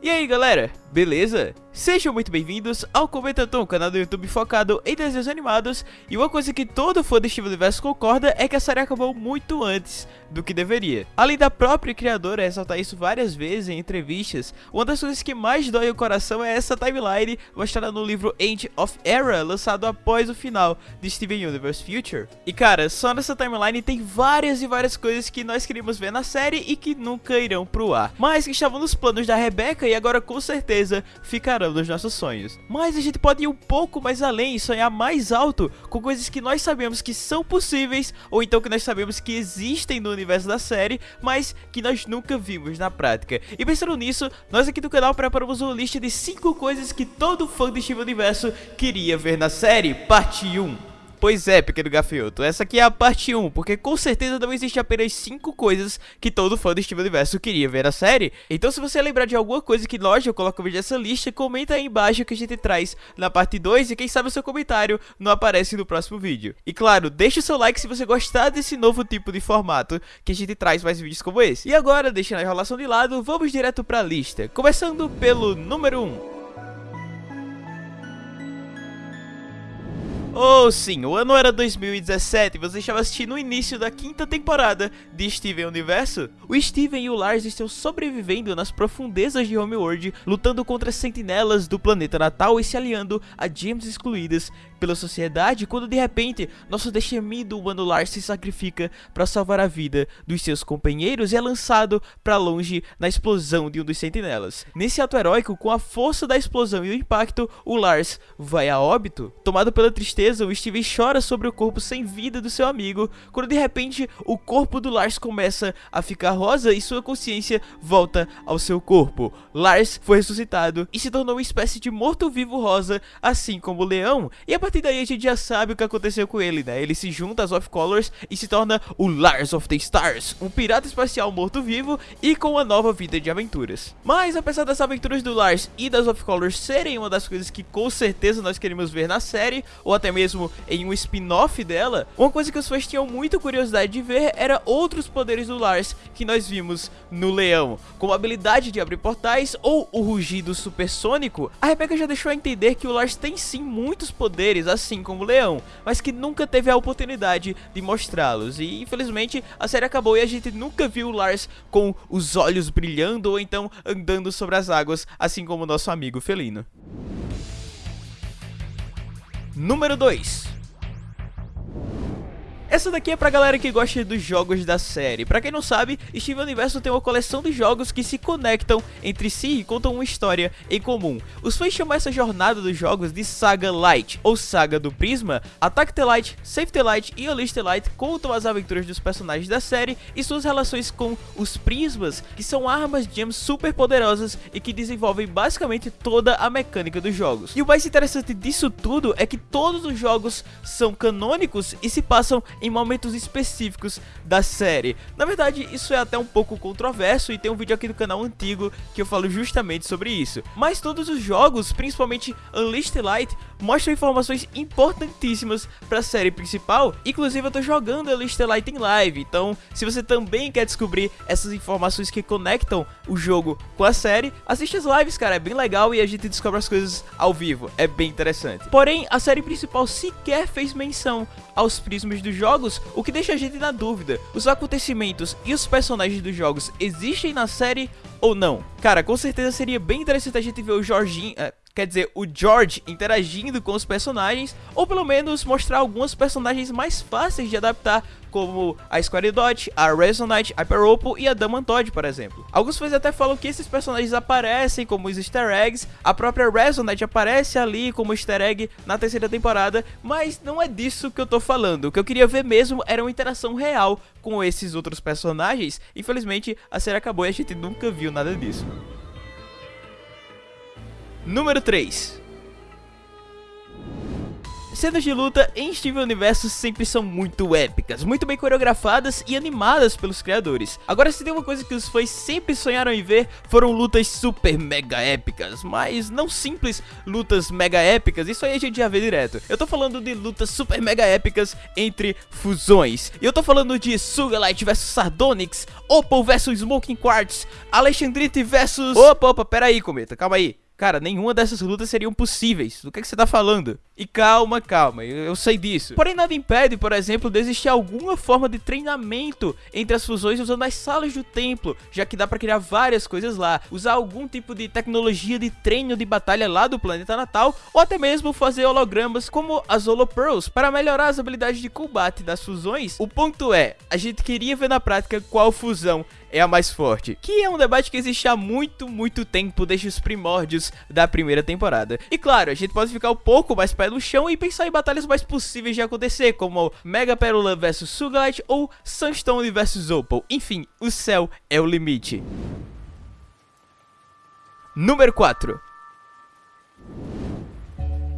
E aí galera, beleza? Sejam muito bem-vindos ao Comentatom, canal do YouTube focado em desenhos animados E uma coisa que todo fã do Steven Universo concorda é que a série acabou muito antes do que deveria. Além da própria criadora ressaltar isso várias vezes em entrevistas Uma das coisas que mais dói o coração é essa timeline mostrada no livro End of Era Lançado após o final de Steven Universe Future. E cara, só nessa timeline tem várias e várias coisas que nós queríamos ver na série e que nunca irão pro ar. Mas que estavam nos planos da Rebecca e agora com certeza ficarão dos nossos sonhos. Mas a gente pode ir um pouco mais além e sonhar mais alto com coisas que nós sabemos que são possíveis ou então que nós sabemos que existem no universo da série, mas que nós nunca vimos na prática. E pensando nisso, nós aqui do canal preparamos uma lista de 5 coisas que todo fã de Steven Universo queria ver na série, parte 1. Pois é, pequeno gafanhoto, essa aqui é a parte 1, porque com certeza não existe apenas 5 coisas que todo fã do Steven Universo queria ver na série. Então se você lembrar de alguma coisa que nós já colocamos nessa lista, comenta aí embaixo que a gente traz na parte 2 e quem sabe o seu comentário não aparece no próximo vídeo. E claro, deixa o seu like se você gostar desse novo tipo de formato, que a gente traz mais vídeos como esse. E agora, deixando a enrolação de lado, vamos direto pra lista, começando pelo número 1. Oh sim, o ano era 2017 e você estava assistindo o início da quinta temporada de Steven Universo. O Steven e o Lars estão sobrevivendo nas profundezas de Homeworld, lutando contra sentinelas do planeta natal e se aliando a gems excluídas pela sociedade, quando de repente nosso destemido humano Lars se sacrifica para salvar a vida dos seus companheiros e é lançado para longe na explosão de um dos sentinelas. Nesse ato heróico, com a força da explosão e o impacto, o Lars vai a óbito. Tomado pela tristeza tristeza, o Steven chora sobre o corpo sem vida do seu amigo, quando de repente o corpo do Lars começa a ficar rosa e sua consciência volta ao seu corpo. Lars foi ressuscitado e se tornou uma espécie de morto-vivo rosa, assim como o leão, e a partir daí a gente já sabe o que aconteceu com ele, né? Ele se junta às Of Colors e se torna o Lars of the Stars, um pirata espacial morto-vivo e com uma nova vida de aventuras. Mas apesar das aventuras do Lars e das Of Colors serem uma das coisas que com certeza nós queremos ver na série, ou até mesmo mesmo em um spin-off dela, uma coisa que os fãs tinham muita curiosidade de ver era outros poderes do Lars que nós vimos no Leão, como a habilidade de abrir portais ou o rugido supersônico. A Rebecca já deixou a entender que o Lars tem sim muitos poderes, assim como o Leão, mas que nunca teve a oportunidade de mostrá-los. E infelizmente a série acabou e a gente nunca viu o Lars com os olhos brilhando ou então andando sobre as águas, assim como o nosso amigo felino. Número 2 essa daqui é pra galera que gosta dos jogos da série. Pra quem não sabe, Steven Universo tem uma coleção de jogos que se conectam entre si e contam uma história em comum. Os fãs chamam essa jornada dos jogos de Saga Light, ou Saga do Prisma. Attack the Light, Save the Light e Unleash the Light contam as aventuras dos personagens da série e suas relações com os Prismas, que são armas gems super poderosas e que desenvolvem basicamente toda a mecânica dos jogos. E o mais interessante disso tudo é que todos os jogos são canônicos e se passam em momentos específicos da série. Na verdade, isso é até um pouco controverso e tem um vídeo aqui do canal antigo que eu falo justamente sobre isso. Mas todos os jogos, principalmente Unleashed Light, mostram informações importantíssimas para a série principal. Inclusive eu tô jogando Unleashed Light em live, então se você também quer descobrir essas informações que conectam o jogo com a série, assiste as lives, cara, é bem legal e a gente descobre as coisas ao vivo, é bem interessante. Porém, a série principal sequer fez menção aos prismas dos jogos, o que deixa a gente na dúvida. Os acontecimentos e os personagens dos jogos existem na série ou não? Cara, com certeza seria bem interessante a gente ver o Jorginho... É, quer dizer, o George interagindo com os personagens, ou pelo menos mostrar alguns personagens mais fáceis de adaptar, como a Squaridot, a Resonite, a Hyper Opal e a Damantod, por exemplo. Alguns fãs até falam que esses personagens aparecem como os easter eggs, a própria Resonite aparece ali como easter egg na terceira temporada, mas não é disso que eu tô falando. O que eu queria ver mesmo era uma interação real com esses outros personagens. Infelizmente, a série acabou e a gente nunca viu nada disso. Número 3 cenas de luta em Steven Universo sempre são muito épicas, muito bem coreografadas e animadas pelos criadores. Agora se tem uma coisa que os fãs sempre sonharam em ver, foram lutas super mega épicas, mas não simples lutas mega épicas, isso aí a gente já vê direto. Eu tô falando de lutas super mega épicas entre fusões. E eu tô falando de Sugalite vs Sardonyx, Opal vs Smoking Quartz, Alexandrite vs... Opa, opa, pera aí, Cometa, calma aí. Cara, nenhuma dessas lutas seriam possíveis. Do que, é que você tá falando? E calma, calma, eu, eu, sei disso. Porém, nada impede, por exemplo, de existir alguma forma de treinamento entre as fusões usando as salas do templo, já que dá pra criar várias coisas lá, usar algum tipo de tecnologia de treino de batalha lá do planeta natal, ou até mesmo fazer hologramas como as Holopearls para melhorar as habilidades de combate das fusões. O ponto é, a gente queria ver na prática qual fusão é a mais forte, que é um debate que existe há muito, muito tempo, desde os primórdios da primeira temporada. E claro, a gente pode ficar um pouco mais pé no chão e pensar em batalhas mais possíveis de acontecer, como Mega Pérola vs Sugalite ou Sunstone vs Opal. Enfim, o céu é o limite. Número 4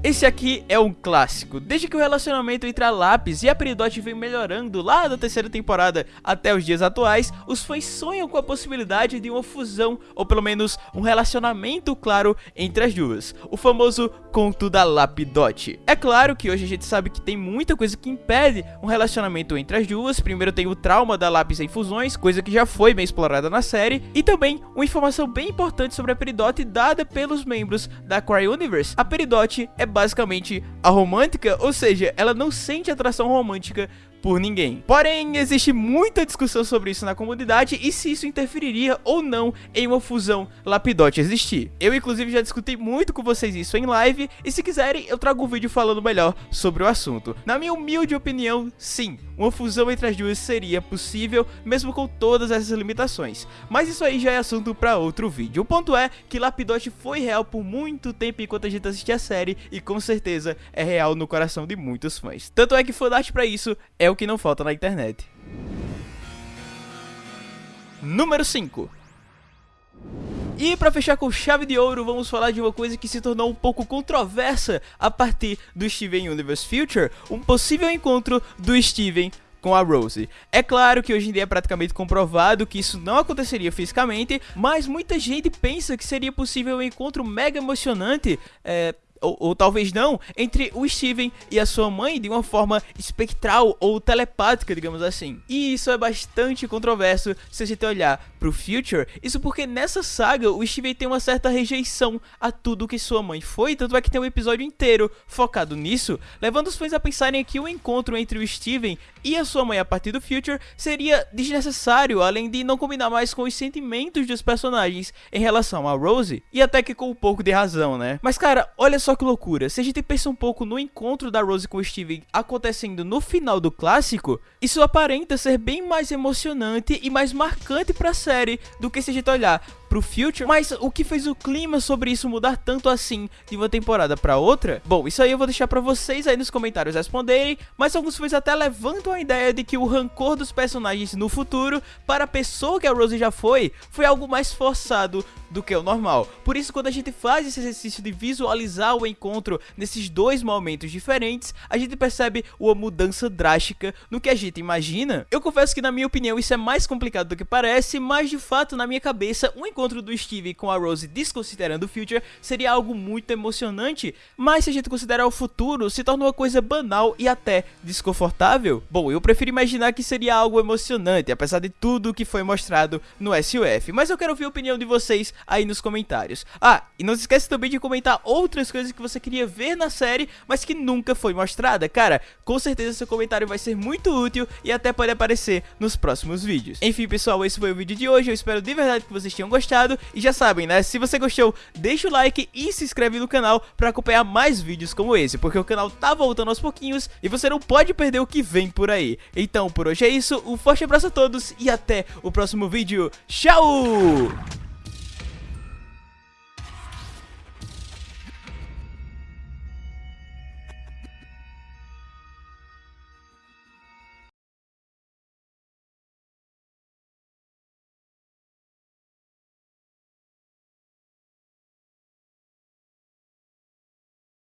esse aqui é um clássico, desde que o relacionamento entre a Lápis e a Peridot vem melhorando lá da terceira temporada até os dias atuais, os fãs sonham com a possibilidade de uma fusão, ou pelo menos um relacionamento claro entre as duas, o famoso conto da Lapidot. É claro que hoje a gente sabe que tem muita coisa que impede um relacionamento entre as duas, primeiro tem o trauma da Lápis em fusões, coisa que já foi bem explorada na série, e também uma informação bem importante sobre a Peridot dada pelos membros da Cry Universe. A Peridot é basicamente a romântica, ou seja, ela não sente atração romântica por ninguém. Porém, existe muita discussão sobre isso na comunidade e se isso interferiria ou não em uma fusão Lapidote existir. Eu, inclusive, já discuti muito com vocês isso em live e se quiserem, eu trago um vídeo falando melhor sobre o assunto. Na minha humilde opinião, sim, uma fusão entre as duas seria possível, mesmo com todas essas limitações. Mas isso aí já é assunto para outro vídeo. O ponto é que Lapidote foi real por muito tempo enquanto a gente assistia a série e com certeza é real no coração de muitos fãs. Tanto é que fanart para isso é o que não falta na internet. Número 5 e para fechar com chave de ouro, vamos falar de uma coisa que se tornou um pouco controversa a partir do Steven Universe Future, um possível encontro do Steven com a Rose. É claro que hoje em dia é praticamente comprovado que isso não aconteceria fisicamente, mas muita gente pensa que seria possível um encontro mega emocionante, é, ou, ou, talvez não, entre o Steven e a sua mãe de uma forma espectral ou telepática, digamos assim. E isso é bastante controverso se a gente olhar pro Future, isso porque nessa saga o Steven tem uma certa rejeição a tudo que sua mãe foi, tanto é que tem um episódio inteiro focado nisso, levando os fãs a pensarem que o encontro entre o Steven e a sua mãe a partir do Future seria desnecessário, além de não combinar mais com os sentimentos dos personagens em relação a Rose, e até que com um pouco de razão, né? Mas cara, olha só que loucura, se a gente pensa um pouco no encontro da Rose com o Steven acontecendo no final do clássico, isso aparenta ser bem mais emocionante e mais marcante pra série do que se a gente olhar pro Future, mas o que fez o clima sobre isso mudar tanto assim de uma temporada pra outra? Bom, isso aí eu vou deixar pra vocês aí nos comentários responderem, mas alguns fãs até levantam a ideia de que o rancor dos personagens no futuro para a pessoa que a Rose já foi, foi algo mais forçado do que o normal. Por isso, quando a gente faz esse exercício de visualizar o encontro nesses dois momentos diferentes, a gente percebe uma mudança drástica no que a gente imagina. Eu confesso que na minha opinião isso é mais complicado do que parece, mas de fato na minha cabeça um encontro encontro do Steve com a Rose desconsiderando o Future seria algo muito emocionante, mas se a gente considerar o futuro, se torna uma coisa banal e até desconfortável. Bom, eu prefiro imaginar que seria algo emocionante, apesar de tudo que foi mostrado no SUF, mas eu quero ouvir a opinião de vocês aí nos comentários. Ah, e não se esqueça também de comentar outras coisas que você queria ver na série, mas que nunca foi mostrada. Cara, com certeza seu comentário vai ser muito útil e até pode aparecer nos próximos vídeos. Enfim, pessoal, esse foi o vídeo de hoje, eu espero de verdade que vocês tenham gostado gostado. E já sabem, né? Se você gostou, deixa o like e se inscreve no canal para acompanhar mais vídeos como esse, porque o canal tá voltando aos pouquinhos e você não pode perder o que vem por aí. Então, por hoje é isso, um forte abraço a todos e até o próximo vídeo. Tchau!